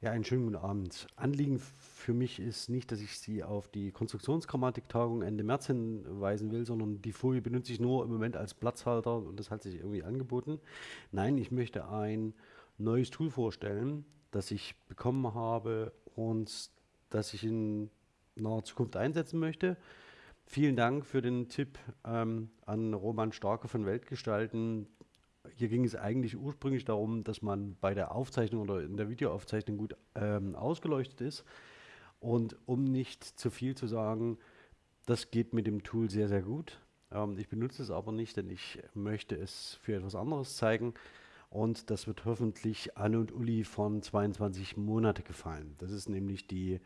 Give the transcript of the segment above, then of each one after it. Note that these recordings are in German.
Ja, einen schönen guten Abend. Anliegen für mich ist nicht, dass ich Sie auf die Konstruktionsgrammatiktagung Ende März hinweisen will, sondern die Folie benutze ich nur im Moment als Platzhalter und das hat sich irgendwie angeboten. Nein, ich möchte ein neues Tool vorstellen, das ich bekommen habe und das ich in naher Zukunft einsetzen möchte. Vielen Dank für den Tipp ähm, an Roman Starke von Weltgestalten, hier ging es eigentlich ursprünglich darum, dass man bei der Aufzeichnung oder in der Videoaufzeichnung gut ähm, ausgeleuchtet ist. Und um nicht zu viel zu sagen, das geht mit dem Tool sehr, sehr gut. Ähm, ich benutze es aber nicht, denn ich möchte es für etwas anderes zeigen. Und das wird hoffentlich Anne und Uli von 22 Monate gefallen. Das ist nämlich die,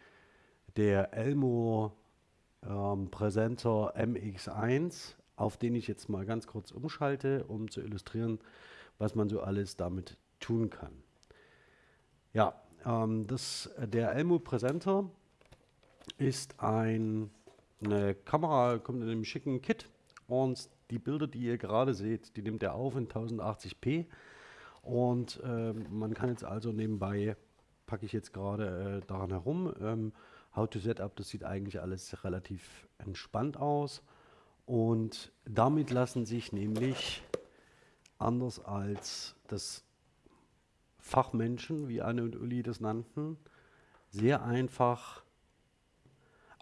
der Elmo ähm, Presenter MX1 auf den ich jetzt mal ganz kurz umschalte, um zu illustrieren, was man so alles damit tun kann. Ja, ähm, das, der Elmo Presenter ist ein, eine Kamera, kommt in einem schicken Kit und die Bilder, die ihr gerade seht, die nimmt er auf in 1080p und äh, man kann jetzt also nebenbei, packe ich jetzt gerade äh, daran herum, ähm, How to Setup, das sieht eigentlich alles relativ entspannt aus. Und damit lassen sich nämlich, anders als das Fachmenschen, wie Anne und Uli das nannten, sehr einfach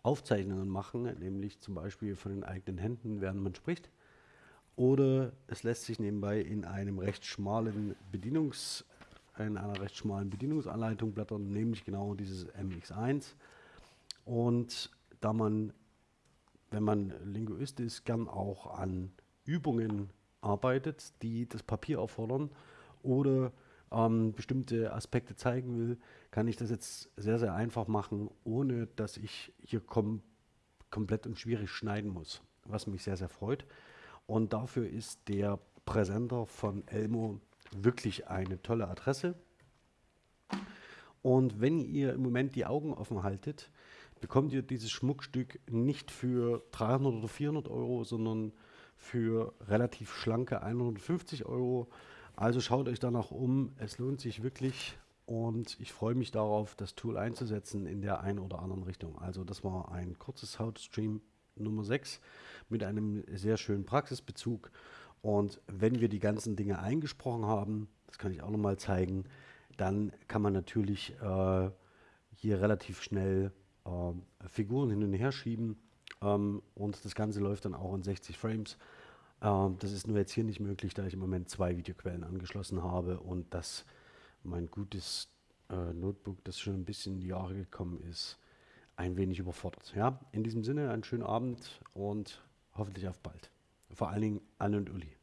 Aufzeichnungen machen, nämlich zum Beispiel von den eigenen Händen, während man spricht. Oder es lässt sich nebenbei in einem recht schmalen Bedienungs, in einer recht schmalen Bedienungsanleitung blättern, nämlich genau dieses MX1. Und da man wenn man Linguist ist, gern auch an Übungen arbeitet, die das Papier erfordern oder ähm, bestimmte Aspekte zeigen will, kann ich das jetzt sehr, sehr einfach machen, ohne dass ich hier kom komplett und schwierig schneiden muss, was mich sehr, sehr freut. Und dafür ist der Präsenter von Elmo wirklich eine tolle Adresse. Und wenn ihr im Moment die Augen offen haltet, bekommt ihr dieses Schmuckstück nicht für 300 oder 400 Euro, sondern für relativ schlanke 150 Euro. Also schaut euch danach um, es lohnt sich wirklich und ich freue mich darauf, das Tool einzusetzen in der einen oder anderen Richtung. Also das war ein kurzes Hautstream Nummer 6 mit einem sehr schönen Praxisbezug und wenn wir die ganzen Dinge eingesprochen haben, das kann ich auch nochmal zeigen, dann kann man natürlich äh, hier relativ schnell äh, Figuren hin und her schieben ähm, und das Ganze läuft dann auch in 60 Frames. Ähm, das ist nur jetzt hier nicht möglich, da ich im Moment zwei Videoquellen angeschlossen habe und das mein gutes äh, Notebook, das schon ein bisschen in die Jahre gekommen ist, ein wenig überfordert. Ja, in diesem Sinne einen schönen Abend und hoffentlich auf bald. Vor allen Dingen Anne und Uli.